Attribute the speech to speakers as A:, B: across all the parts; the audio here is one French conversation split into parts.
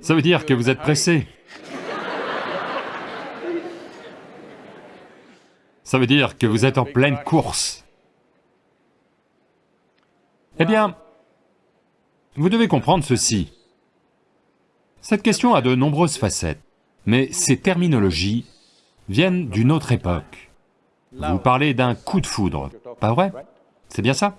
A: Ça veut dire que vous êtes pressé. Ça veut dire que vous êtes en pleine course. Eh bien, vous devez comprendre ceci. Cette question a de nombreuses facettes, mais ces terminologies viennent d'une autre époque. Vous parlez d'un coup de foudre, pas vrai? C'est bien ça?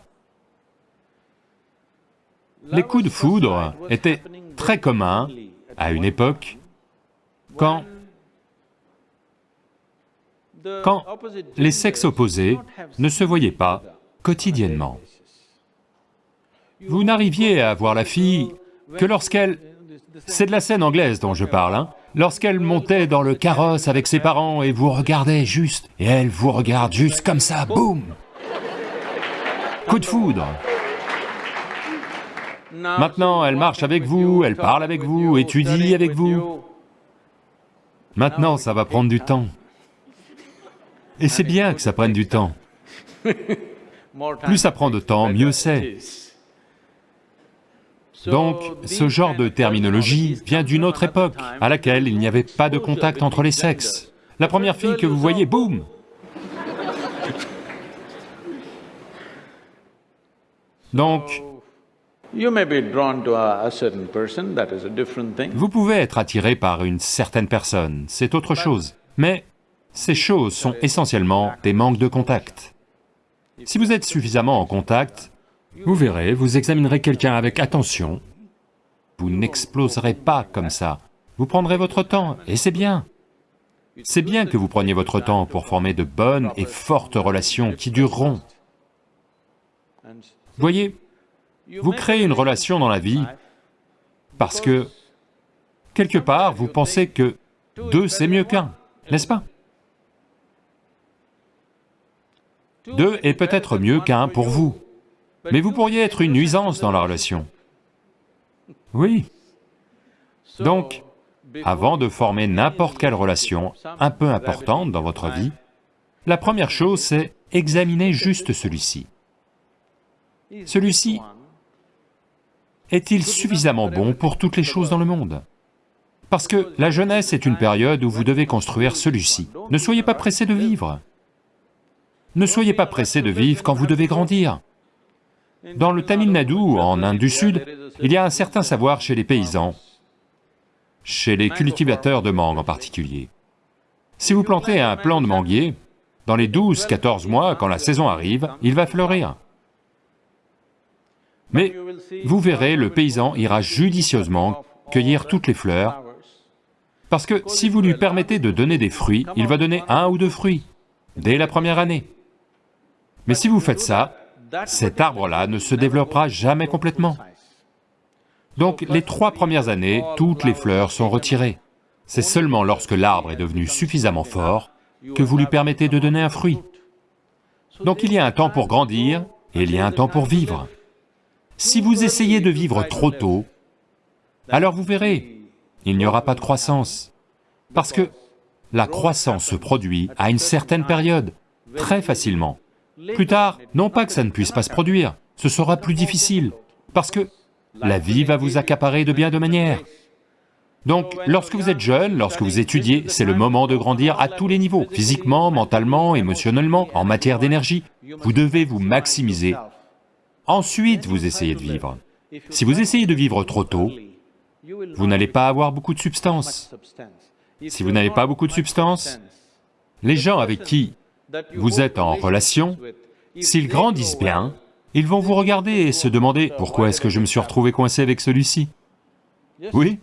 A: Les coups de foudre étaient très communs à une époque quand quand les sexes opposés ne se voyaient pas quotidiennement. Vous n'arriviez à voir la fille que lorsqu'elle... C'est de la scène anglaise dont je parle, hein Lorsqu'elle montait dans le carrosse avec ses parents et vous regardait juste, et elle vous regarde juste comme ça, boum Coup de foudre Maintenant, elle marche avec vous, elle parle avec vous, étudie avec vous. Maintenant, ça va prendre du temps. Et c'est bien que ça prenne du temps. Plus ça prend de temps, mieux c'est. Donc, ce genre de terminologie vient d'une autre époque, à laquelle il n'y avait pas de contact entre les sexes. La première fille que vous voyez, boum Donc, vous pouvez être attiré par une certaine personne, c'est autre chose, mais ces choses sont essentiellement des manques de contact. Si vous êtes suffisamment en contact, vous verrez, vous examinerez quelqu'un avec attention, vous n'exploserez pas comme ça, vous prendrez votre temps, et c'est bien. C'est bien que vous preniez votre temps pour former de bonnes et fortes relations qui dureront. Voyez, vous créez une relation dans la vie parce que, quelque part, vous pensez que deux c'est mieux qu'un, n'est-ce pas? Deux est peut-être mieux qu'un pour vous, mais vous pourriez être une nuisance dans la relation. Oui. Donc, avant de former n'importe quelle relation un peu importante dans votre vie, la première chose c'est examiner juste celui-ci. Celui-ci est-il suffisamment bon pour toutes les choses dans le monde? Parce que la jeunesse est une période où vous devez construire celui-ci. Ne soyez pas pressé de vivre. Ne soyez pas pressé de vivre quand vous devez grandir. Dans le Tamil Nadu, en Inde du Sud, il y a un certain savoir chez les paysans, chez les cultivateurs de mangue en particulier. Si vous plantez un plant de manguier, dans les 12-14 mois, quand la saison arrive, il va fleurir. Mais vous verrez, le paysan ira judicieusement cueillir toutes les fleurs, parce que si vous lui permettez de donner des fruits, il va donner un ou deux fruits, dès la première année. Mais si vous faites ça, cet arbre-là ne se développera jamais complètement. Donc les trois premières années, toutes les fleurs sont retirées. C'est seulement lorsque l'arbre est devenu suffisamment fort que vous lui permettez de donner un fruit. Donc il y a un temps pour grandir et il y a un temps pour vivre. Si vous essayez de vivre trop tôt, alors vous verrez, il n'y aura pas de croissance. Parce que la croissance se produit à une certaine période, très facilement. Plus tard, non pas que ça ne puisse pas se produire, ce sera plus difficile, parce que la vie va vous accaparer de bien de manières. Donc, lorsque vous êtes jeune, lorsque vous étudiez, c'est le moment de grandir à tous les niveaux, physiquement, mentalement, émotionnellement, en matière d'énergie. Vous devez vous maximiser Ensuite, vous essayez de vivre. Si vous essayez de vivre trop tôt, vous n'allez pas avoir beaucoup de substance. Si vous n'avez pas beaucoup de substance, les gens avec qui vous êtes en relation, s'ils grandissent bien, ils vont vous regarder et se demander « Pourquoi est-ce que je me suis retrouvé coincé avec celui-ci » Oui?